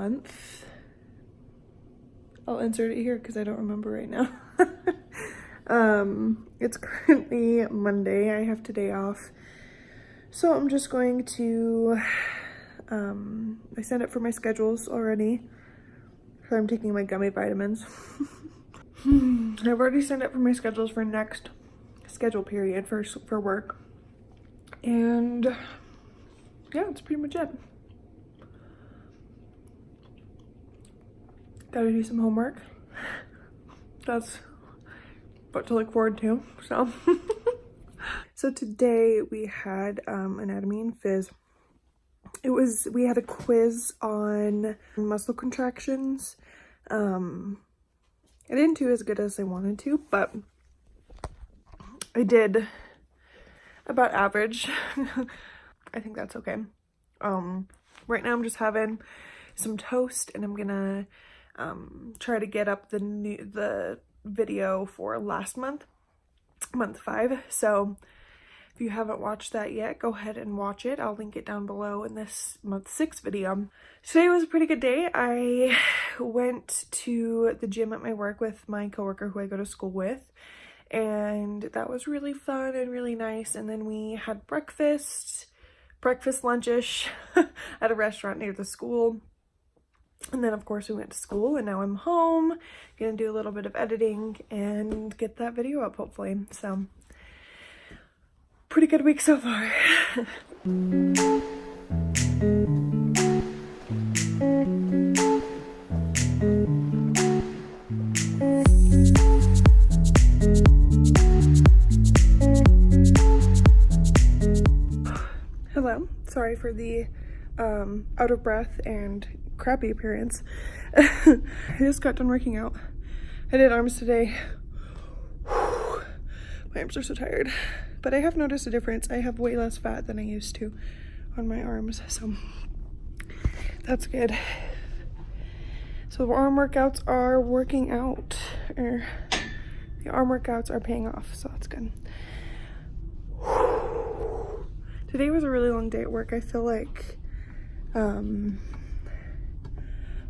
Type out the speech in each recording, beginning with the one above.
month. I'll insert it here because I don't remember right now. um, it's currently Monday. I have today off. So I'm just going to, um, I signed up for my schedules already. So I'm taking my gummy vitamins. I've already signed up for my schedules for next schedule period for, for work. And yeah, that's pretty much it. Gotta do some homework. That's what to look forward to, so. so today we had um, anatomy and phys. It was, we had a quiz on muscle contractions. Um, I didn't do as good as I wanted to, but I did about average. I think that's okay. Um, right now I'm just having some toast and I'm gonna um, try to get up the new the video for last month, month five. So if you haven't watched that yet, go ahead and watch it. I'll link it down below in this month six video. Today was a pretty good day. I went to the gym at my work with my coworker who I go to school with and that was really fun and really nice. And then we had breakfast, breakfast lunchish at a restaurant near the school. And then of course we went to school and now I'm home, gonna do a little bit of editing and get that video up hopefully. So pretty good week so far. Hello, sorry for the um, out of breath and crappy appearance. I just got done working out. I did arms today. My arms are so tired. But I have noticed a difference. I have way less fat than I used to on my arms, so that's good. So the arm workouts are working out, or the arm workouts are paying off, so that's good. Today was a really long day at work. I feel like um,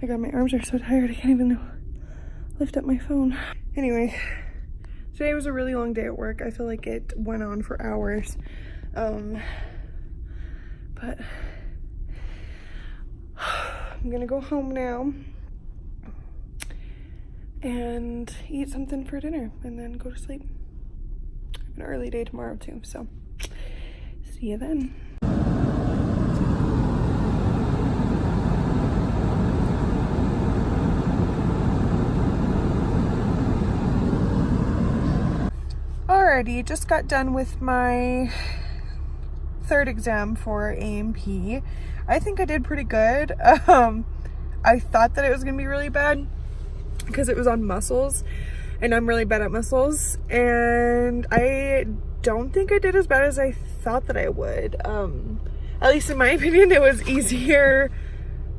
my god, my arms are so tired. I can't even lift up my phone. Anyway, today was a really long day at work. I feel like it went on for hours. Um, but I'm gonna go home now and eat something for dinner and then go to sleep. an early day tomorrow too, so see you then. Just got done with my third exam for A&P. I think I did pretty good. Um, I thought that it was gonna be really bad because it was on muscles and I'm really bad at muscles and I don't think I did as bad as I thought that I would. Um, at least in my opinion, it was easier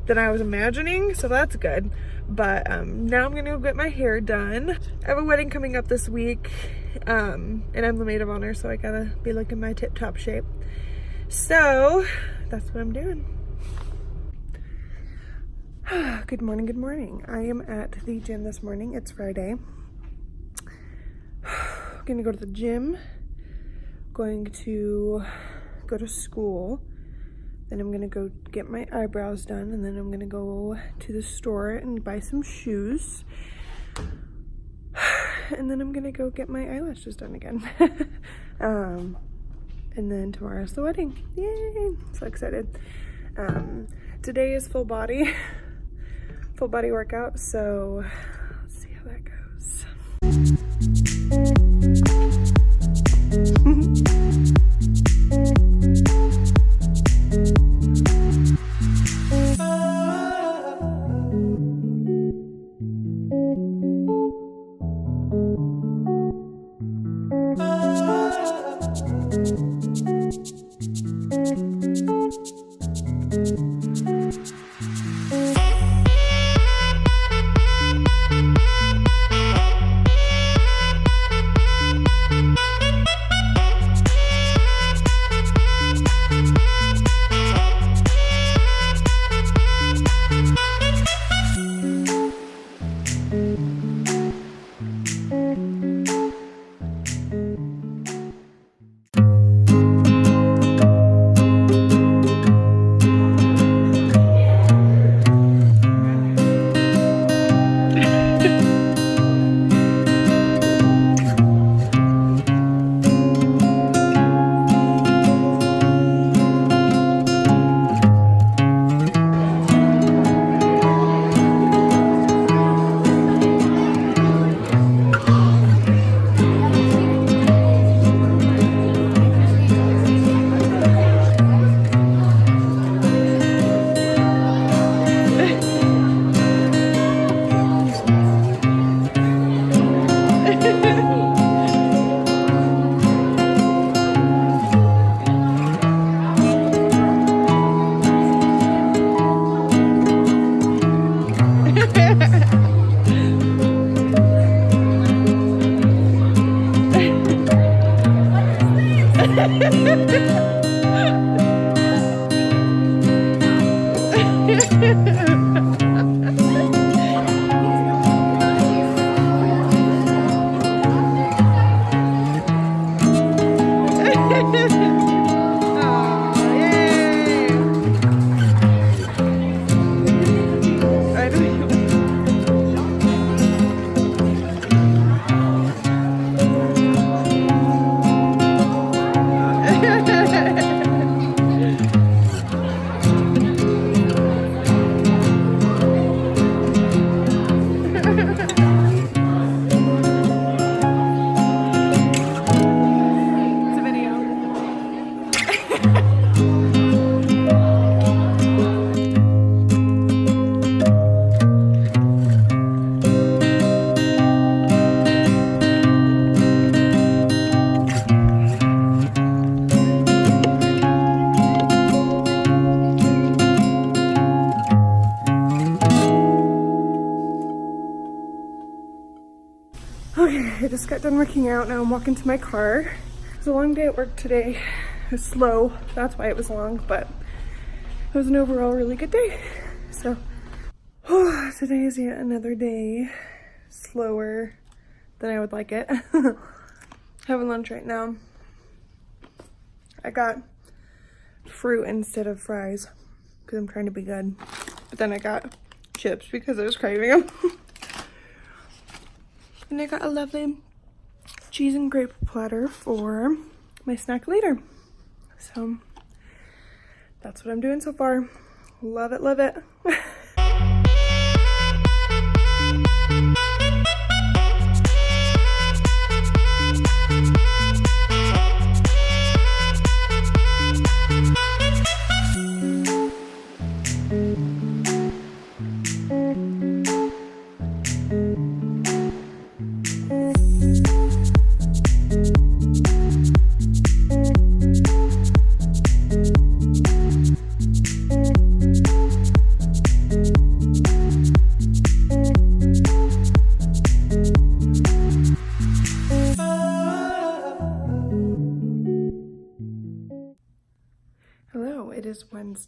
than I was imagining, so that's good. But um, now I'm gonna go get my hair done. I have a wedding coming up this week um, and I'm the maid of honor, so I gotta be looking my tip-top shape. So that's what I'm doing. good morning, good morning. I am at the gym this morning. It's Friday. gonna go to the gym. Going to go to school. Then I'm gonna go get my eyebrows done and then I'm gonna go to the store and buy some shoes and then I'm gonna go get my eyelashes done again. um, and then tomorrow's the wedding. Yay! So excited. Um, today is full body, full body workout. So let's see how that goes. Woo! I just got done working out. Now I'm walking to my car. It was a long day at work today. It was slow. That's why it was long, but it was an overall really good day. So oh, today is yet another day slower than I would like it. Having lunch right now. I got fruit instead of fries because I'm trying to be good. But then I got chips because I was craving them. And I got a lovely cheese and grape platter for my snack later. So that's what I'm doing so far. Love it, love it.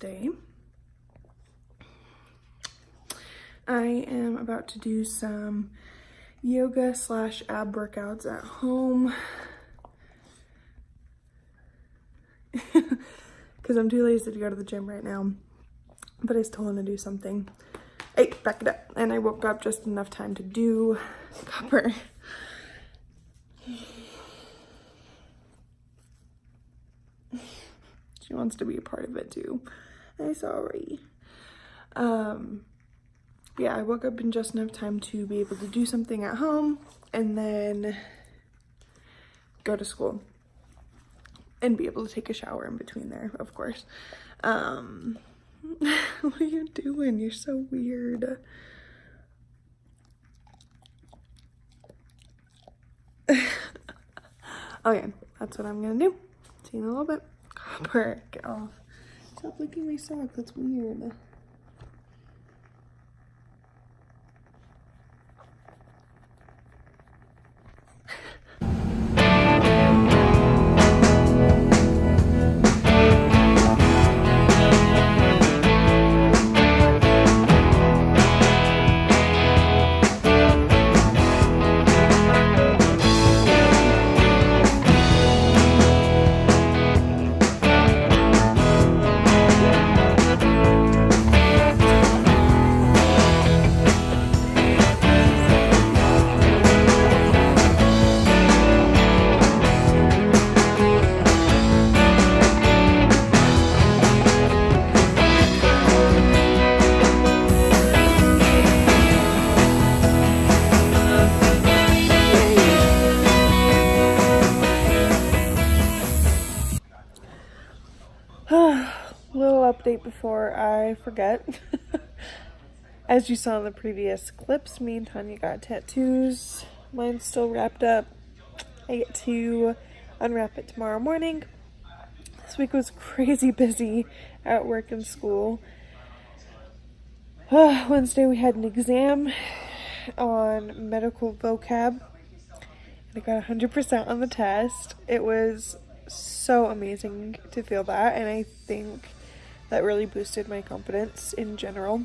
Wednesday. I am about to do some yoga slash ab workouts at home. Because I'm too lazy to go to the gym right now but I still want to do something. Hey back it up. And I woke up just enough time to do copper she wants to be a part of it too. I'm sorry. Um, yeah, I woke up in just enough time to be able to do something at home and then go to school and be able to take a shower in between there, of course. Um, what are you doing? You're so weird. okay, that's what I'm gonna do. See you in a little bit. Copper, get off. Stop licking my sock, that's weird. Update before I forget. As you saw in the previous clips, me and Tanya got tattoos. Mine's still wrapped up. I get to unwrap it tomorrow morning. This week was crazy busy at work and school. Wednesday we had an exam on medical vocab. And I got 100% on the test. It was so amazing to feel that, and I think that really boosted my confidence in general.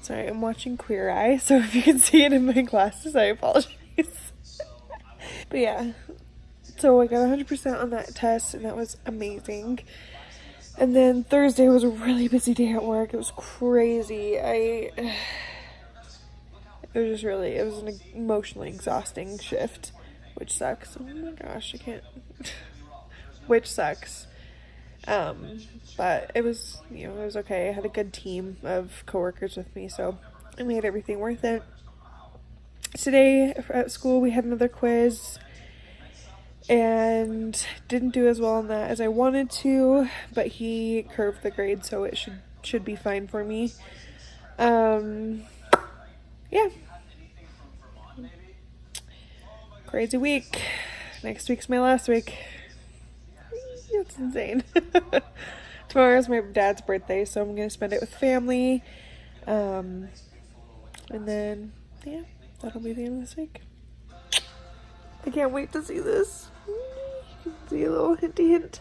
Sorry, I'm watching Queer Eye, so if you can see it in my glasses, I apologize. but yeah, so I got 100% on that test, and that was amazing. And then Thursday was a really busy day at work. It was crazy. I. It was just really, it was an emotionally exhausting shift, which sucks. Oh my gosh, I can't. which sucks. Um, but it was, you know, it was okay. I had a good team of coworkers with me, so it made everything worth it. Today at school, we had another quiz and didn't do as well on that as I wanted to, but he curved the grade, so it should should be fine for me. Um, yeah. Crazy week. Next week's my last week. It's insane. Tomorrow's my dad's birthday, so I'm gonna spend it with family. Um, and then, yeah, that'll be the end of this week. I can't wait to see this. You can see a little hinty hint.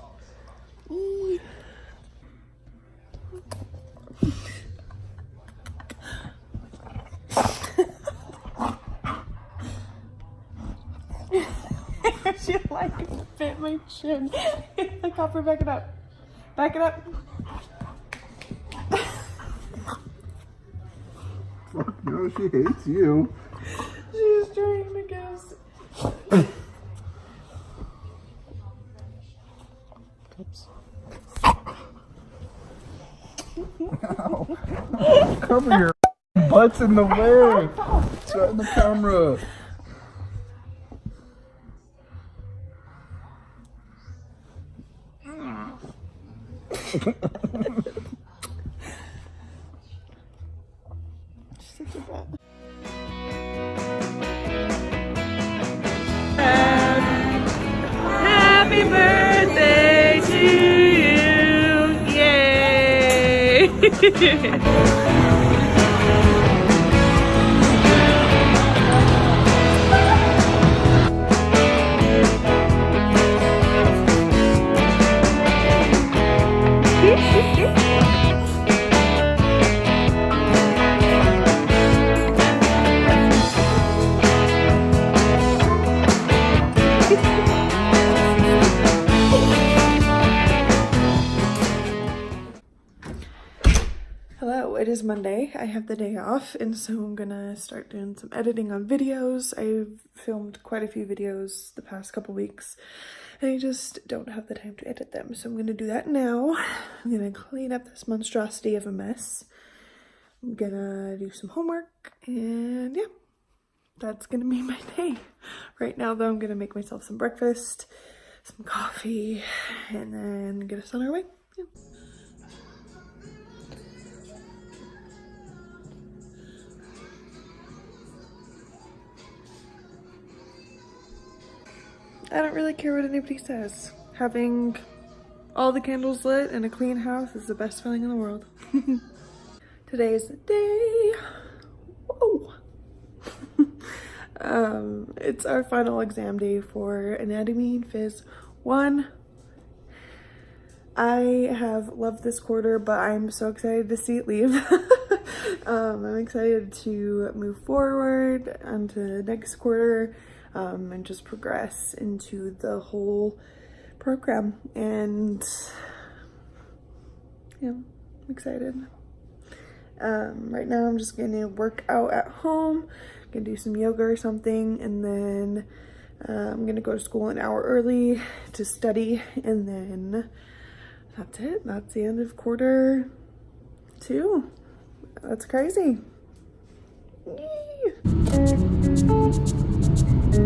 she like bit my chin. The copper, back it up. Back it up. Fuck no, she hates you. She's trying to guess. Oops. Cover your butts in the way. It's right in the camera. Happy birthday to you! Yay! have the day off, and so I'm gonna start doing some editing on videos. I've filmed quite a few videos the past couple weeks, and I just don't have the time to edit them. So I'm gonna do that now. I'm gonna clean up this monstrosity of a mess. I'm gonna do some homework, and yeah, that's gonna be my day. Right now, though, I'm gonna make myself some breakfast, some coffee, and then get us on our way. Yeah. I don't really care what anybody says. Having all the candles lit and a clean house is the best feeling in the world. Today is the day. Whoa. um, it's our final exam day for Anatomy and Phys 1. I have loved this quarter, but I'm so excited to see it leave. um, I'm excited to move forward onto next quarter um, and just progress into the whole program. And yeah, I'm excited. Um, right now I'm just gonna work out at home, gonna do some yoga or something, and then uh, I'm gonna go to school an hour early to study, and then that's it. That's the end of quarter two. That's crazy.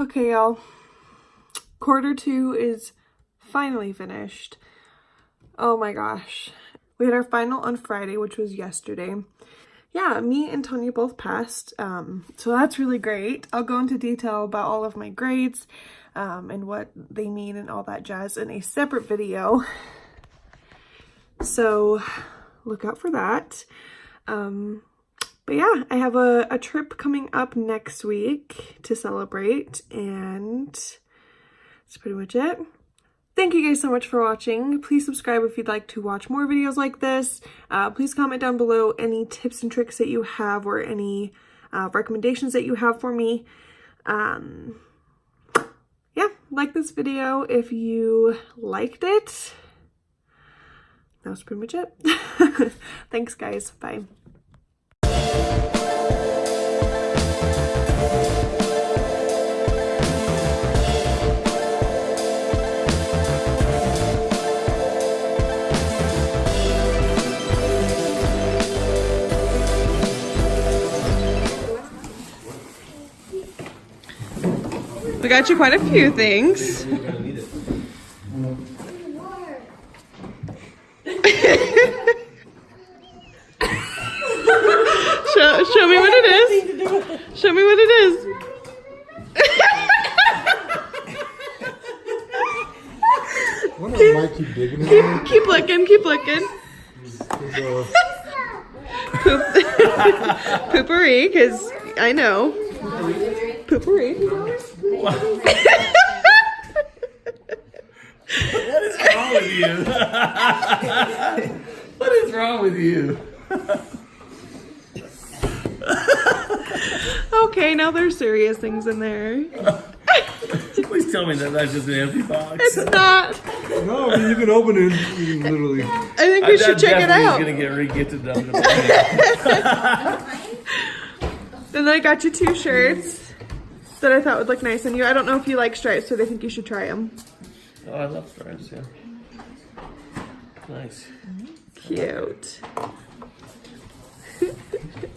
Okay, y'all. Quarter two is finally finished. Oh my gosh. We had our final on Friday, which was yesterday. Yeah, me and Tanya both passed. Um, so that's really great. I'll go into detail about all of my grades um, and what they mean and all that jazz in a separate video. So look out for that. Um, but yeah, I have a, a trip coming up next week to celebrate and that's pretty much it. Thank you guys so much for watching. Please subscribe if you'd like to watch more videos like this. Uh, please comment down below any tips and tricks that you have or any uh, recommendations that you have for me. Um, yeah, like this video if you liked it. That was pretty much it. Thanks guys. Bye. Got you quite a few things. show, show me what it is. Show me what it is. Keep digging in there? Keep looking, keep looking. Poop. Poopery, because I know. Poopery. What is wrong with you? what is wrong with you? Okay, now there's serious things in there. Please tell me that that's just an empty box. It's not. no, I mean, you can open it. You can literally. I think we should check it out. gonna get re-gifted down the Then I got you two shirts that I thought would look nice on you. I don't know if you like stripes, so they think you should try them. Oh, I love stripes, yeah. Nice. Cute.